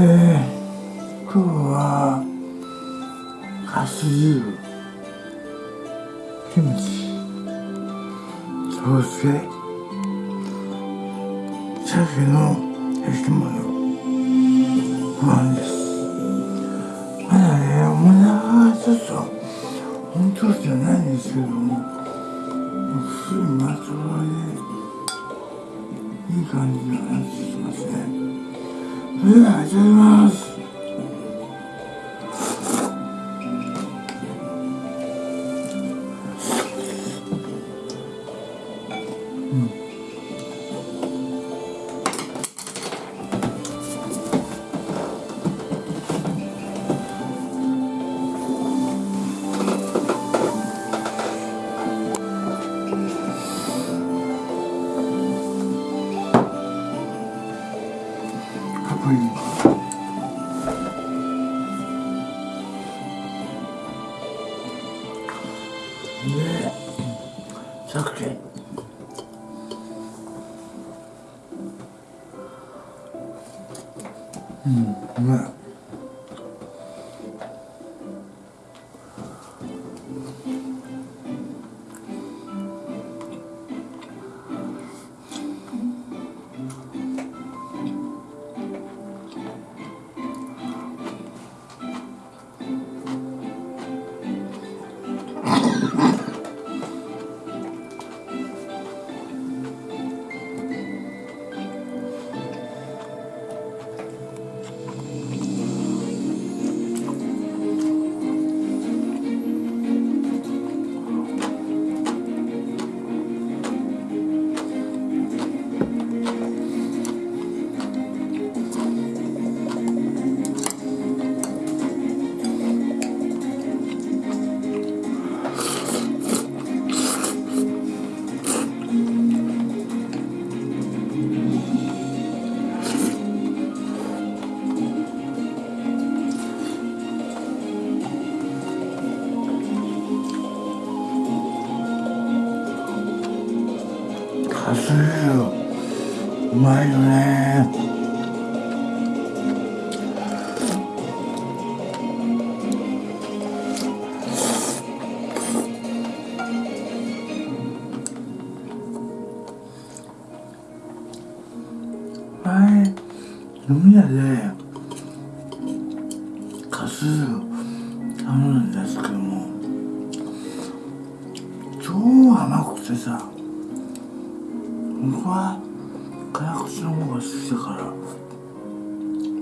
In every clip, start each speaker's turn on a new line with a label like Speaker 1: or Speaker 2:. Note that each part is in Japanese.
Speaker 1: えー、今日はカス汁キムチそして鮭の焼き物ご飯ですまだねお腹がちょっと本当じゃない。んです。けどもすぐまとわでいい感じの話しますね。それでは、いただきます。でカスうまいよね。僕は辛口の方が好きだから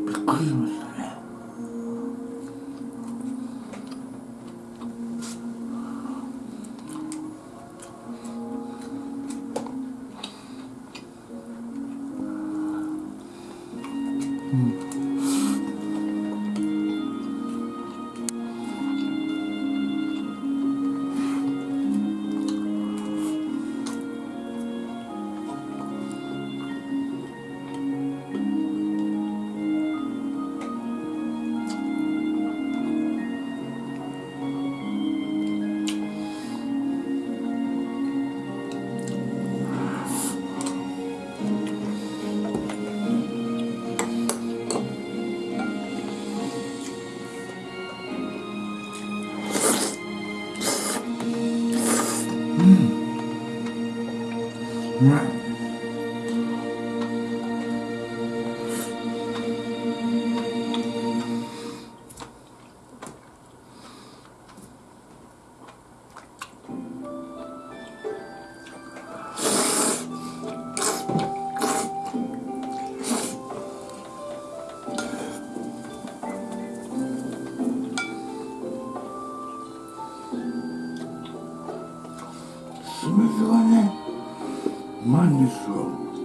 Speaker 1: びっくりしました。うまい。酢飯がね。うまい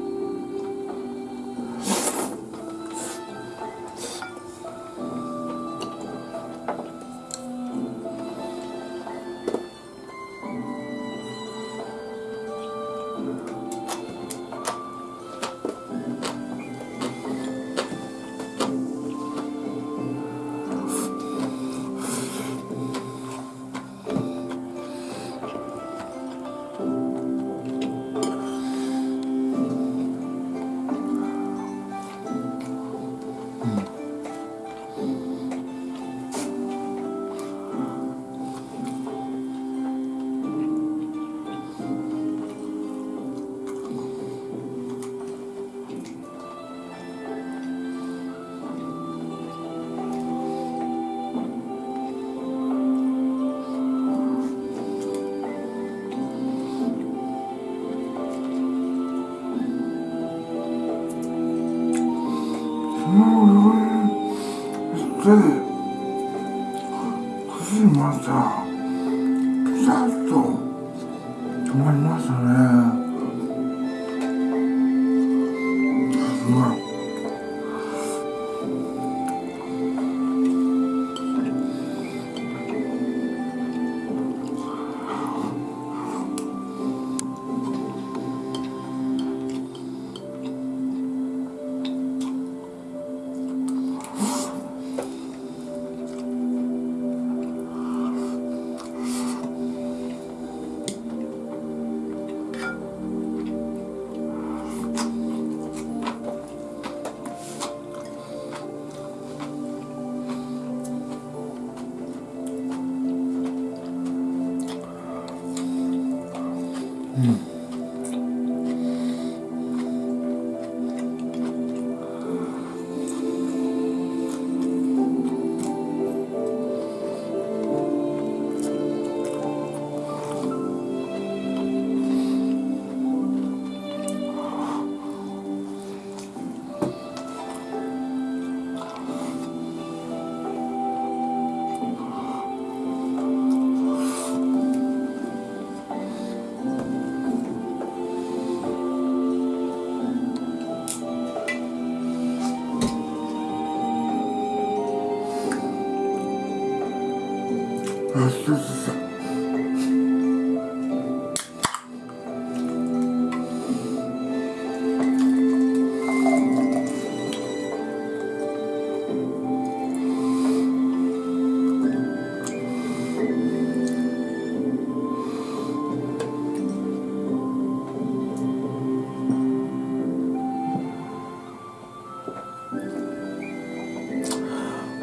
Speaker 1: ん。ですよってあ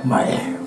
Speaker 1: う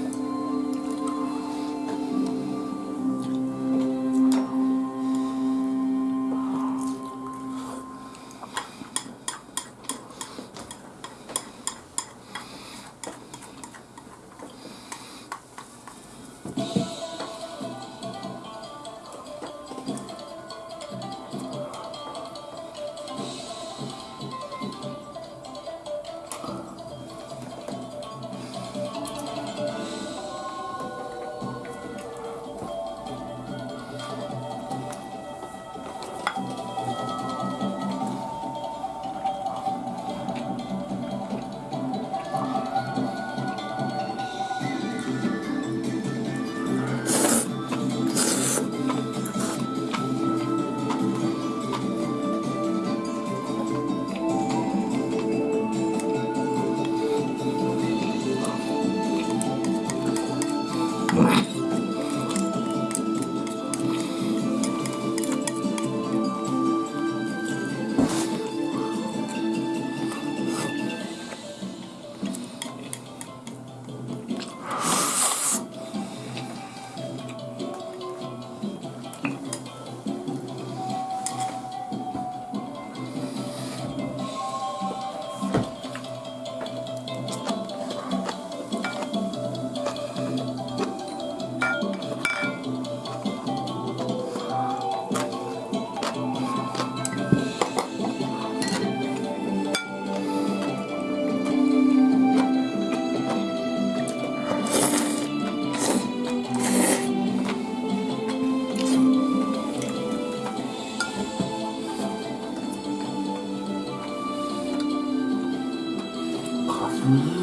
Speaker 1: ま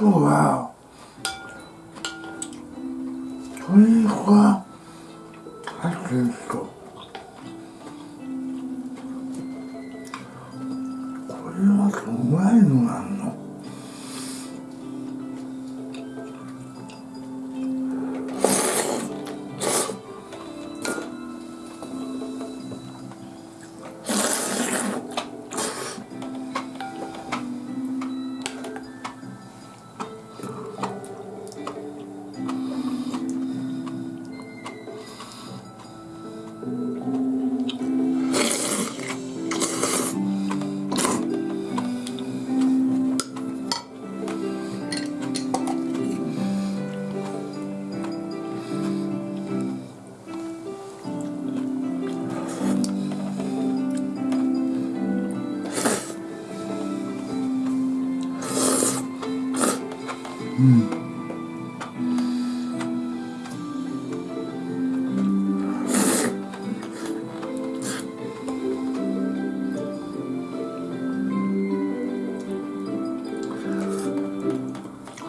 Speaker 1: 今日は鶏肉がうん。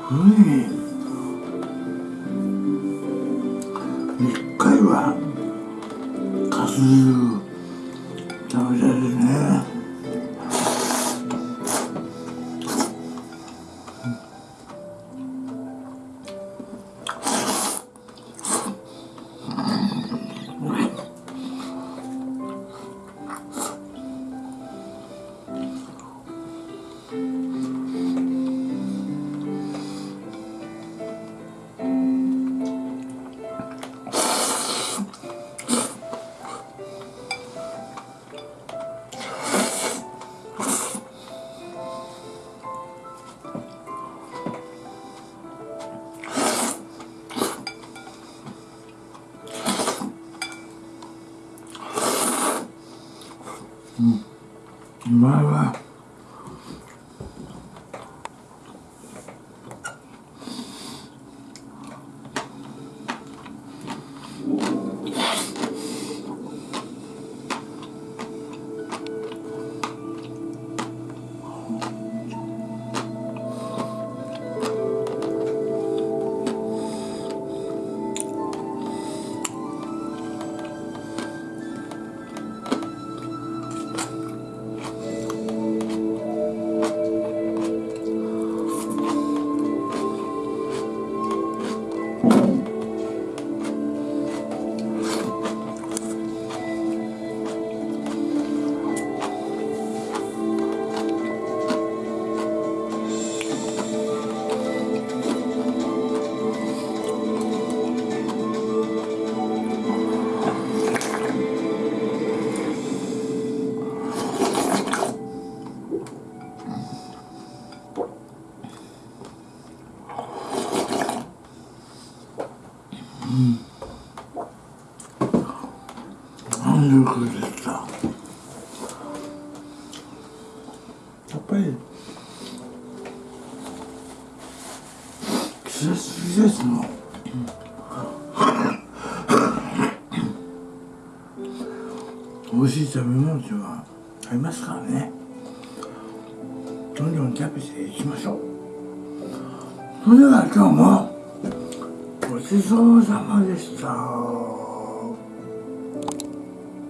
Speaker 1: うん一回はかす食べたいですね。うまぱり季節季節の、美味しい食べ物っていうのはありますからね。どんどんキャベツでいきましょう。それでは今日もごちそうさまでした。